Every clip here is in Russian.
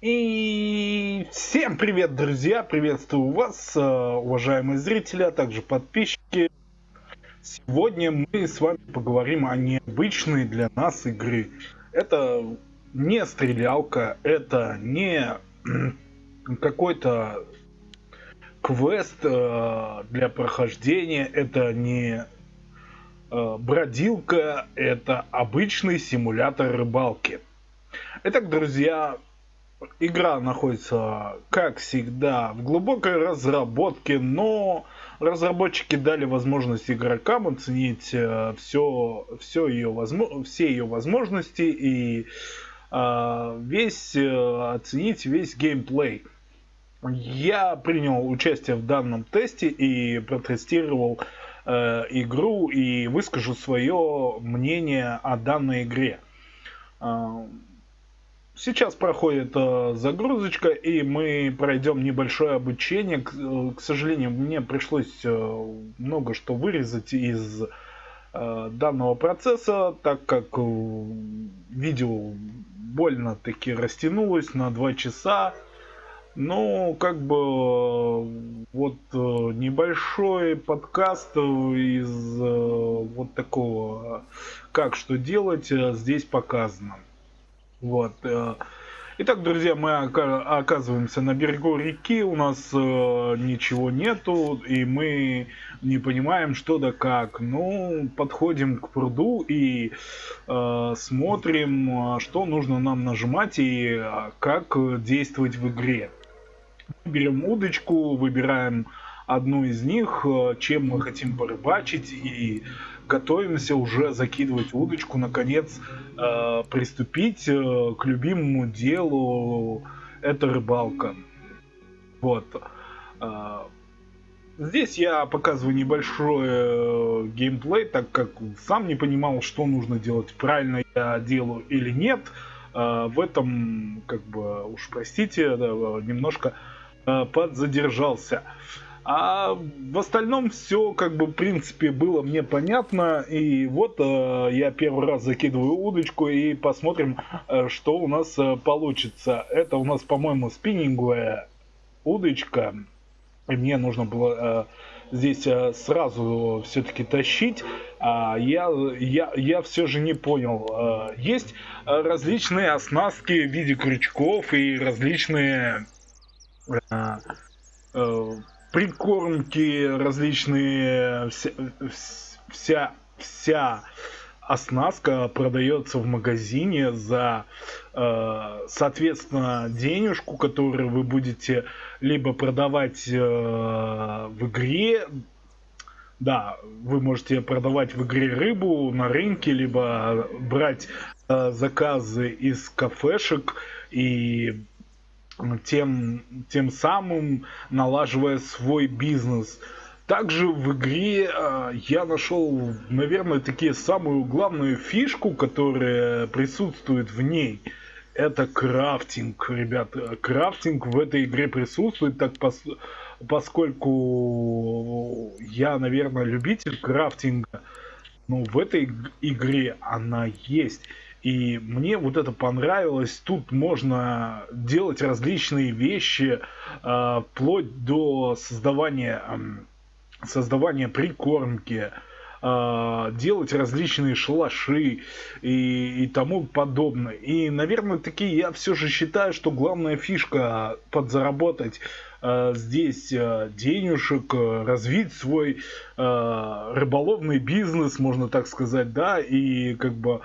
И всем привет, друзья! Приветствую вас, э, уважаемые зрители, а также подписчики. Сегодня мы с вами поговорим о необычной для нас игры. Это не стрелялка, это не какой-то квест э, для прохождения, это не э, бродилка, это обычный симулятор рыбалки. Итак, друзья, Игра находится, как всегда, в глубокой разработке, но разработчики дали возможность игрокам оценить все, э, все ее, все ее возможности и э, весь, э, оценить весь геймплей. Я принял участие в данном тесте и протестировал э, игру и выскажу свое мнение о данной игре. Э, Сейчас проходит э, загрузочка, и мы пройдем небольшое обучение. К, э, к сожалению, мне пришлось э, много что вырезать из э, данного процесса, так как э, видео больно-таки растянулось на 2 часа. Ну, как бы вот э, небольшой подкаст из э, вот такого, как что делать, э, здесь показано. Вот. Э, итак, друзья, мы оказываемся на берегу реки, у нас э, ничего нету, и мы не понимаем, что да как. Ну, подходим к пруду и э, смотрим, что нужно нам нажимать и э, как действовать в игре. Берем удочку, выбираем одну из них, чем мы хотим порыбачить и готовимся уже закидывать удочку, наконец э, приступить э, к любимому делу, это рыбалка. Вот. Э, здесь я показываю небольшой э, геймплей, так как сам не понимал, что нужно делать, правильно я делаю или нет. Э, в этом, как бы, уж простите, да, немножко э, подзадержался. А в остальном все, как бы, в принципе, было мне понятно. И вот э, я первый раз закидываю удочку и посмотрим, э, что у нас э, получится. Это у нас, по-моему, спиннинговая удочка. И мне нужно было э, здесь э, сразу все-таки тащить. А я, я, я все же не понял. Э, есть различные оснастки в виде крючков и различные... Прикормки различные, вся, вся, вся оснастка продается в магазине за, э, соответственно, денежку, которую вы будете либо продавать э, в игре, да, вы можете продавать в игре рыбу на рынке, либо брать э, заказы из кафешек и тем, тем самым налаживая свой бизнес. Также в игре э, я нашел, наверное, такие самую главную фишку, которая присутствует в ней. Это крафтинг, ребят. Крафтинг в этой игре присутствует, так пос поскольку я, наверное, любитель крафтинга. Но в этой игре она есть. И мне вот это понравилось. Тут можно делать различные вещи, э, вплоть до создавания, создавания прикормки, э, делать различные шалаши и, и тому подобное. И, наверное, такие я все же считаю, что главная фишка подзаработать э, здесь э, денежек, развить свой э, рыболовный бизнес, можно так сказать, да, и как бы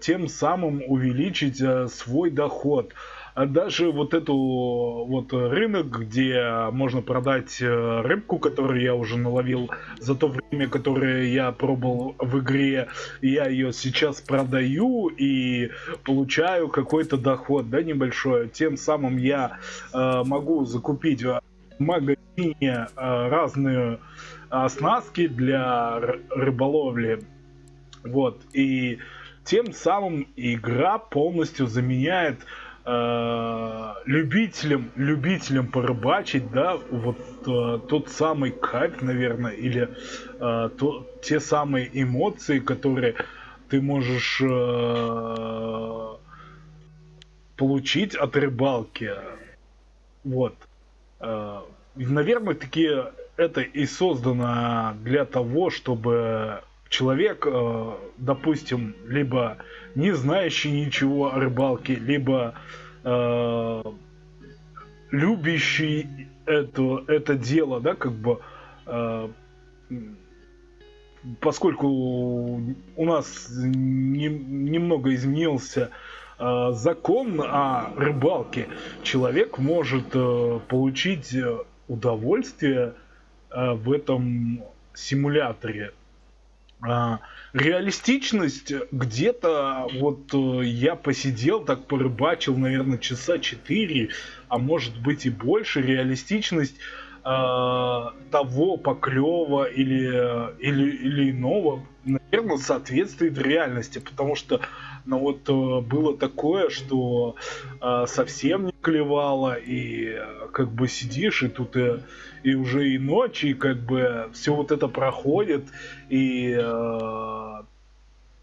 тем самым увеличить э, свой доход. А даже вот эту вот рынок, где можно продать э, рыбку, которую я уже наловил за то время, которое я пробовал в игре, я ее сейчас продаю и получаю какой-то доход, да, небольшой. Тем самым я э, могу закупить в магазине э, разные оснастки для рыболовли. Вот, и тем самым игра полностью заменяет э, любителям, любителям порыбачить, да, вот э, тот самый кайф, наверное, или э, то, те самые эмоции, которые ты можешь э, получить от рыбалки. Вот. Э, наверное, таки это и создано для того, чтобы человек, э, допустим, либо не знающий ничего о рыбалке, либо э, любящий это, это дело, да, как бы, э, поскольку у нас не, немного изменился э, закон о рыбалке, человек может э, получить удовольствие э, в этом симуляторе. А, реалистичность где-то, вот э, я посидел, так порыбачил, наверное, часа 4, а может быть и больше. Реалистичность э, того поклева или, или, или иного, наверное, соответствует реальности, потому что ну, вот э, было такое, что э, совсем не клевало, и э, как бы сидишь, и тут и, и уже и ночь, и как бы все вот это проходит, и э,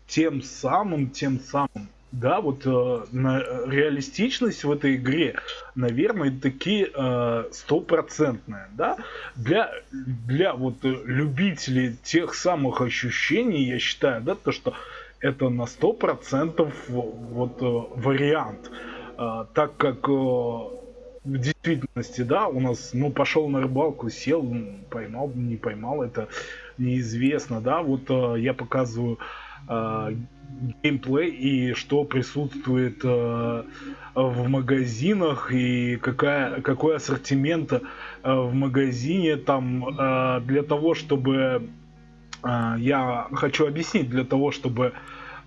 тем самым, тем самым. Да, вот э, на, реалистичность в этой игре, наверное, таки э, стопроцентная, да, для, для вот любителей тех самых ощущений, я считаю, да, то, что это на сто процентов вот э, вариант, э, так как э, в действительности, да, у нас, ну, пошел на рыбалку, сел, поймал, не поймал, это неизвестно, да, вот я показываю геймплей и что присутствует э, в магазинах и какая, какой ассортимент э, в магазине там э, для того, чтобы э, я хочу объяснить, для того, чтобы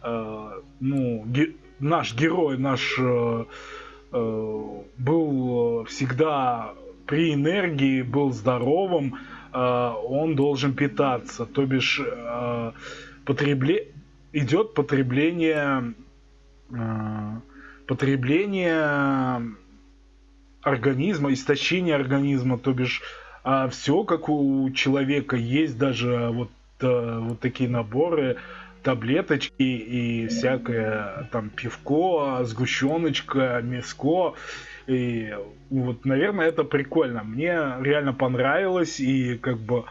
э, ну, ге, наш герой, наш э, э, был всегда при энергии, был здоровым, он должен питаться, то бишь потребле идет потребление потребление организма, истощение организма, то бишь а все как у человека есть даже вот э, вот такие наборы таблеточки и всякое там пивко, сгущеночка, мяско. И вот, наверное, это прикольно. Мне реально понравилось, и как бы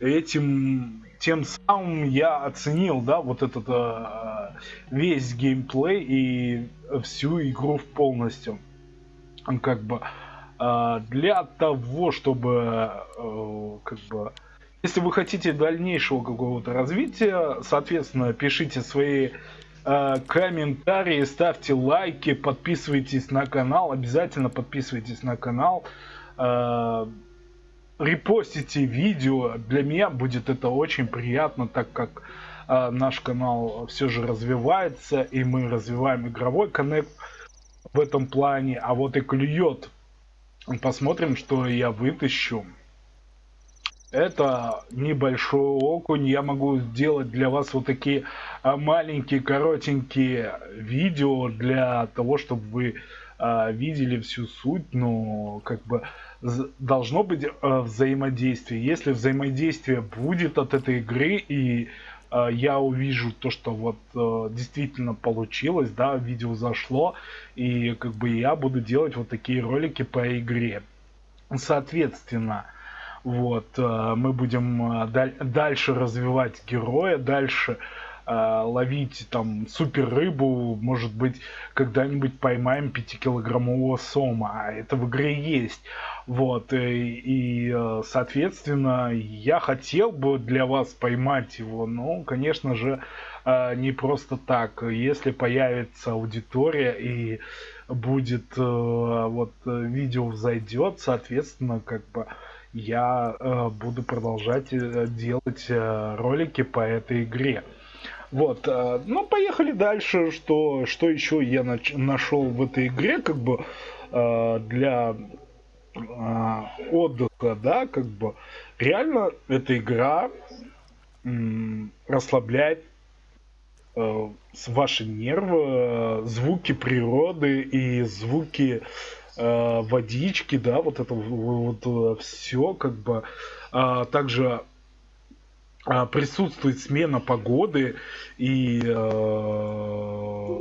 этим тем самым я оценил, да, вот этот э, весь геймплей и всю игру полностью. Как бы э, для того, чтобы э, как бы если вы хотите дальнейшего какого-то развития, соответственно, пишите свои э, комментарии, ставьте лайки, подписывайтесь на канал, обязательно подписывайтесь на канал. Э, репостите видео, для меня будет это очень приятно, так как э, наш канал все же развивается, и мы развиваем игровой коннект в этом плане, а вот и клюет. Посмотрим, что я вытащу. Это небольшой окунь. Я могу сделать для вас вот такие а, маленькие, коротенькие видео для того, чтобы вы а, видели всю суть. Но как бы должно быть а, взаимодействие. Если взаимодействие будет от этой игры и я увижу то, что вот действительно получилось, да, видео зашло, и как бы я буду делать вот такие ролики по игре. Соответственно, вот, э, мы будем э, дальше развивать героя, дальше э, ловить там супер рыбу, может быть, когда-нибудь поймаем 5-килограммового сома, а это в игре есть. Вот, и, и, соответственно, я хотел бы для вас поймать его, но, конечно же, не просто так. Если появится аудитория и будет, вот, видео взойдет, соответственно, как бы я э, буду продолжать э, делать э, ролики по этой игре. Вот, э, ну поехали дальше, что, что еще я нач- нашел в этой игре, как бы э, для э, отдыха, да, как бы реально эта игра м- расслабляет э, ваши нервы, э, звуки природы и звуки э, водички, да, вот это вот, вот все как бы. А, также а, присутствует смена погоды и э,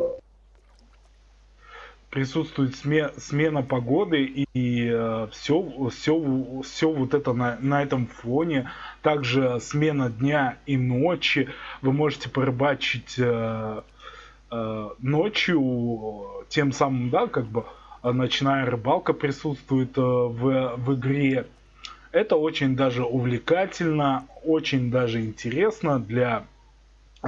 присутствует сме, смена погоды и э, все, все, все вот это на, на этом фоне. Также смена дня и ночи. Вы можете порыбачить э, э, ночью, тем самым, да, как бы ночная рыбалка присутствует э, в, в игре. Это очень даже увлекательно, очень даже интересно для э,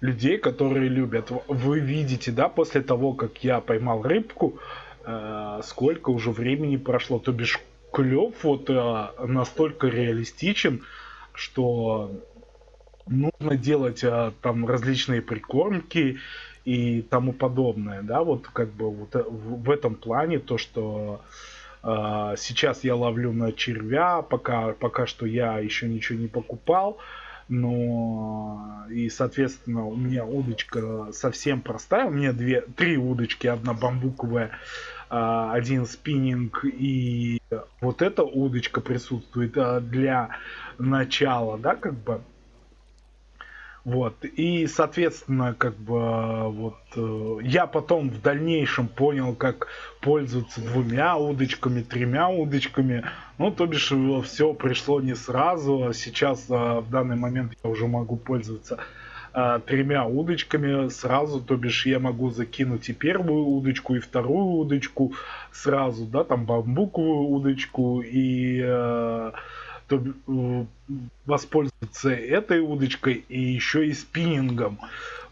людей, которые любят. Вы видите, да, после того, как я поймал рыбку, э, сколько уже времени прошло. То бишь клев вот э, настолько реалистичен, что нужно делать э, там различные прикормки и тому подобное, да, вот как бы вот э, в, этом плане то, что э, сейчас я ловлю на червя, пока пока что я еще ничего не покупал, но и соответственно у меня удочка совсем простая, у меня две, три удочки, одна бамбуковая, э, один спиннинг и вот эта удочка присутствует э, для начала, да, как бы вот. И, соответственно, как бы вот э, я потом в дальнейшем понял, как пользоваться двумя удочками, тремя удочками. Ну, то бишь, все пришло не сразу. А сейчас, э, в данный момент, я уже могу пользоваться э, тремя удочками сразу, то бишь я могу закинуть и первую удочку, и вторую удочку сразу, да, там бамбуковую удочку и э, то, э, воспользоваться этой удочкой и еще и спиннингом.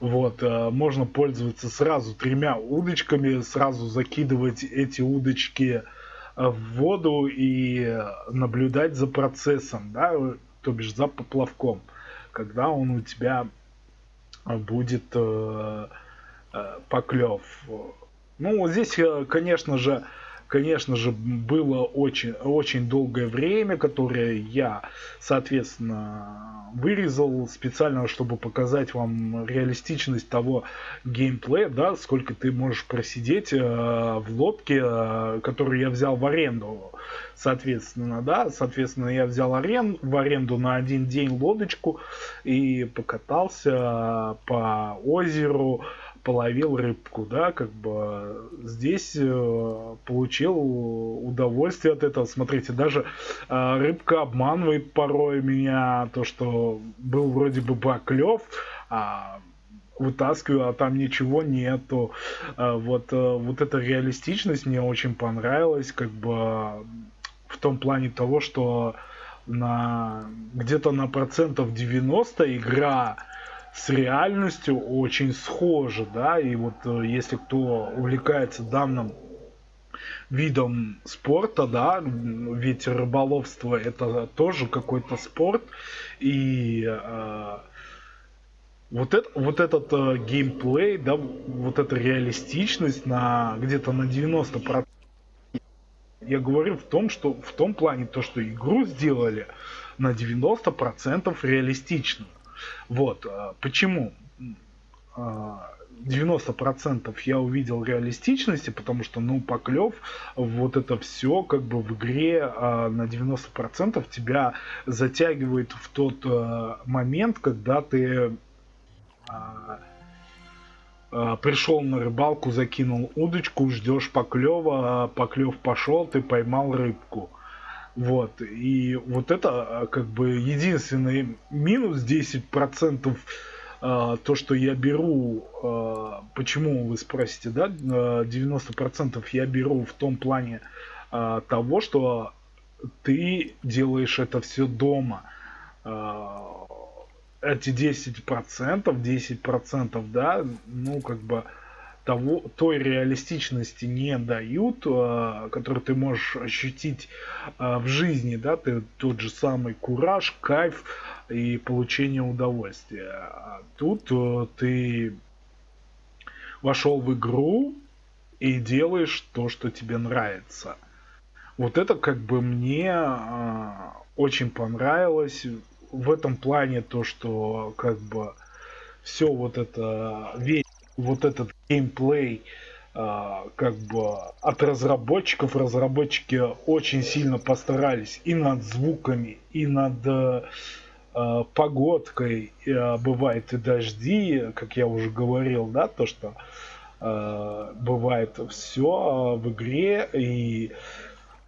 Вот, э, можно пользоваться сразу тремя удочками, сразу закидывать эти удочки э, в воду и наблюдать за процессом, да, то бишь за поплавком, когда он у тебя будет э, э, поклев. Ну, здесь, конечно же, конечно же, было очень, очень долгое время, которое я, соответственно, вырезал специально, чтобы показать вам реалистичность того геймплея, да, сколько ты можешь просидеть э, в лодке, э, которую я взял в аренду. Соответственно, да, соответственно, я взял арен, в аренду на один день лодочку и покатался по озеру, половил рыбку, да, как бы здесь э, получил удовольствие от этого. Смотрите, даже э, рыбка обманывает порой меня, то, что был вроде бы баклев, а вытаскиваю, а там ничего нету. Э, вот, э, вот эта реалистичность мне очень понравилась, как бы в том плане того, что на где-то на процентов 90 игра с реальностью очень схожи, да, и вот э, если кто увлекается данным видом спорта, да, ведь рыболовство это тоже какой-то спорт, и э, вот, это, вот этот э, геймплей, да, вот эта реалистичность на где-то на 90%, я говорю в том, что в том плане то, что игру сделали на 90% реалистично. Вот. А, почему? 90% а, я увидел реалистичности, потому что, ну, поклев, вот это все как бы в игре а, на 90% тебя затягивает в тот момент, когда ты пришел на рыбалку, закинул удочку, ждешь поклева, поклев пошел, ты поймал рыбку. Вот. И вот это а, как бы единственный минус 10% а, то, что я беру, а, почему вы спросите, да, 90% я беру в том плане того, что ты делаешь это все дома. Эти 10%, 10%, да, ну, как бы, того, той реалистичности не дают, э, которую ты можешь ощутить э, в жизни, да, ты тот же самый кураж, кайф и получение удовольствия. А тут э, ты вошел в игру и делаешь то, что тебе нравится. Вот это как бы мне очень понравилось в этом плане то, что как бы все вот это весь вот этот геймплей а, как бы от разработчиков. Разработчики очень сильно постарались и над звуками, и над э, погодкой. Э, бывает и дожди, как я уже говорил, да, то, что бывает все в игре, и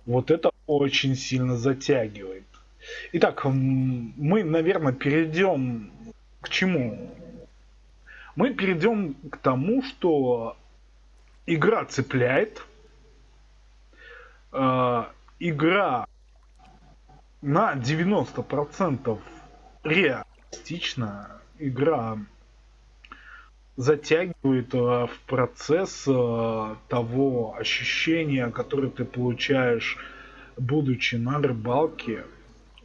вот это очень сильно затягивает. Итак, мы, наверное, перейдем к чему? Мы перейдем к тому, что игра цепляет, э, игра на 90% реалистична, игра затягивает э, в процесс э, того ощущения, которое ты получаешь, будучи на рыбалке.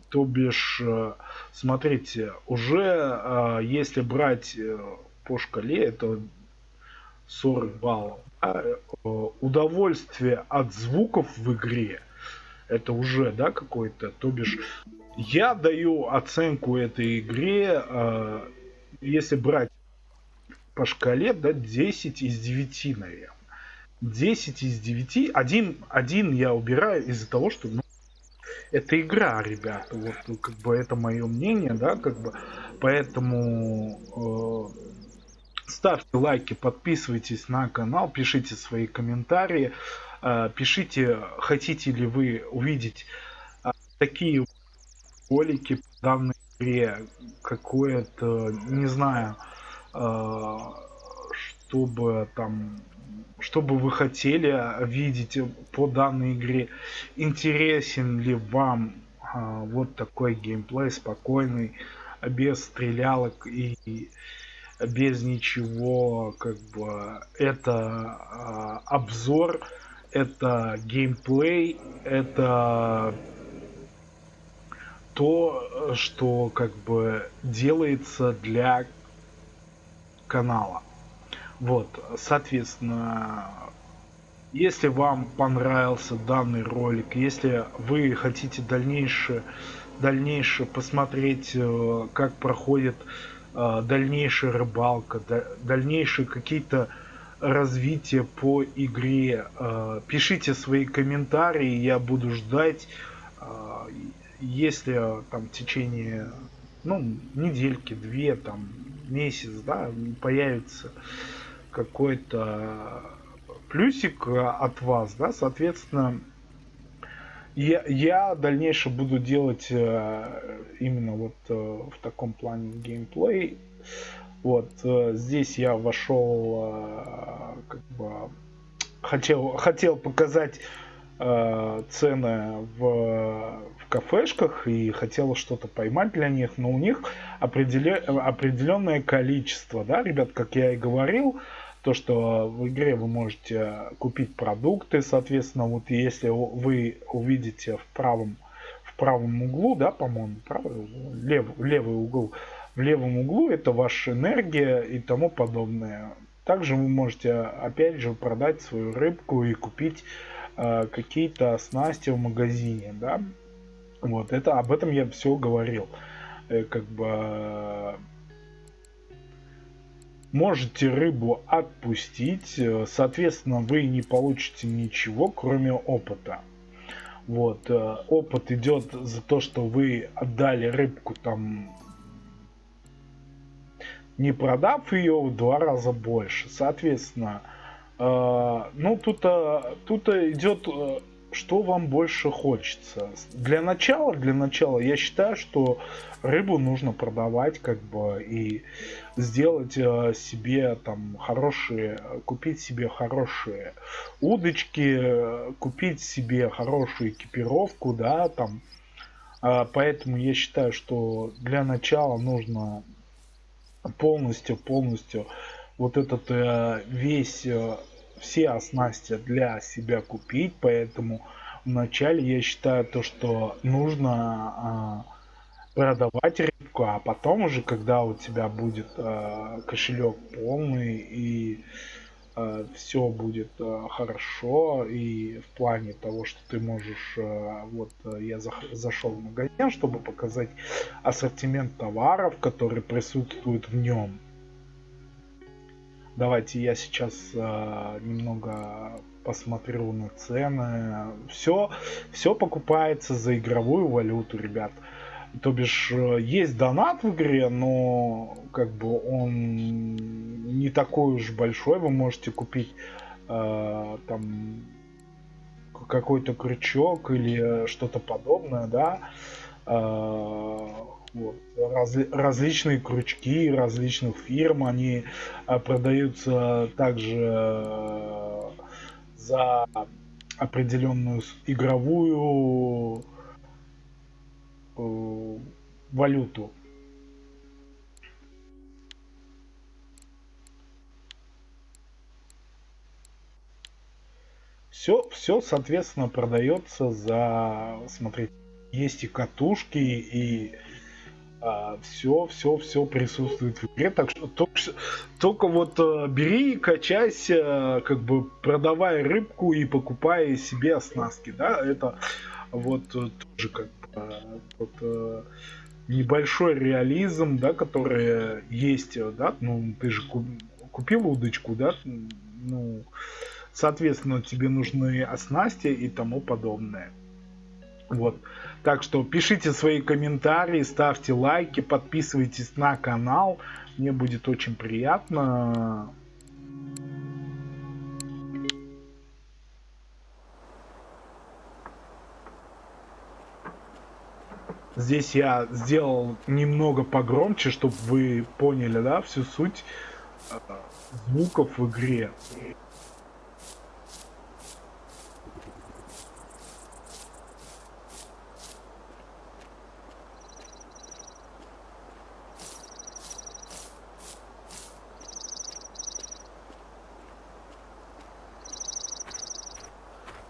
То бишь, э, смотрите, уже если брать по шкале, это 40 баллов. Удовольствие от звуков в игре, это уже, да, какой-то, то бишь, я даю оценку этой игре, если брать по шкале, да, 10 из 9, наверное. 10 из 9. Один, один я убираю из-за того, что ну, это игра, ребята. Вот как бы это мое мнение, да, как бы. Поэтому э, ставьте лайки, подписывайтесь на канал, пишите свои комментарии, э, пишите, хотите ли вы увидеть э, такие ролики по данной игре, какое-то, не знаю, а, чтобы там что бы вы хотели видеть по данной игре, интересен ли вам вот такой геймплей спокойный, без стрелялок и без ничего, как бы это а, обзор, это геймплей, это то, что как бы делается для канала. Вот, соответственно, если вам понравился данный ролик, если вы хотите дальнейшее, дальнейшее посмотреть, э, как проходит дальнейшая рыбалка, дальнейшие какие-то развития по игре, э, пишите свои комментарии, я буду ждать, если там в течение ну, недельки, две, там, месяц, да, появится какой-то плюсик от вас, да, соответственно, я, я дальнейше буду делать э, именно вот э, в таком плане геймплей. Вот э, здесь я вошел, э, как бы хотел, хотел показать э, цены в, в кафешках и хотел что-то поймать для них, но у них определе, определенное количество, да, ребят, как я и говорил, то, что в игре вы можете купить продукты, соответственно, вот если вы увидите в правом, в правом углу, да, по-моему, правый, лев, левый угол, в левом углу это ваша энергия и тому подобное. Также вы можете, опять же, продать свою рыбку и купить Э, какие-то снасти в магазине, да. Вот, это, об этом я все говорил. Э, как бы можете рыбу отпустить, э, соответственно, вы не получите ничего, кроме опыта. Вот, опыт идет за то, что вы отдали рыбку там, не продав ее в два раза больше. Соответственно, а, ну, тут, тут идет, э, что вам больше хочется. Для начала, для начала, я считаю, что рыбу нужно продавать, как бы, и сделать э, себе там хорошие, купить себе хорошие удочки, купить себе хорошую экипировку, да, там. А, поэтому я считаю, что для начала нужно полностью, полностью вот этот э, весь э, все оснасти для себя купить, поэтому вначале я считаю то, что нужно э, продавать рыбку, а потом уже, когда у тебя будет э, кошелек полный и э, все будет э, хорошо и в плане того, что ты можешь, э, вот я за, зашел в магазин, чтобы показать ассортимент товаров, которые присутствуют в нем Давайте я сейчас э, немного посмотрю на цены. Все, все покупается за игровую валюту, ребят. То бишь, э, есть донат в игре, но как бы он не такой уж большой. Вы можете купить э, там какой-то крючок или что-то подобное, да. Э, вот. Раз, различные крючки различных фирм, они э, продаются также э, за определенную игровую э, валюту. Все, все, соответственно, продается за, смотрите, есть и катушки, и а, все, все, все присутствует в игре. Так что только, только вот а, бери, качайся, как бы продавай рыбку и покупай себе оснастки, да, это вот э, тоже как бы вот, небольшой реализм, да, который есть, да, ну, ты же купил удочку, да, ну, соответственно, тебе нужны оснасти и тому подобное. Вот. Так что пишите свои комментарии, ставьте лайки, подписывайтесь на канал. Мне будет очень приятно. Здесь я сделал немного погромче, чтобы вы поняли, да, всю суть э, звуков в игре.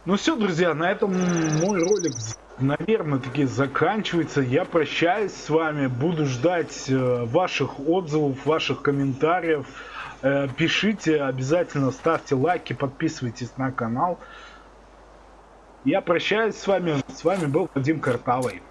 Ну все, друзья, на этом мой ролик, наверное, таки заканчивается. Я прощаюсь с вами, буду ждать э, ваших отзывов, ваших комментариев. Э, пишите, обязательно ставьте лайки, подписывайтесь на канал. Я прощаюсь с вами. С вами был Вадим Картавый.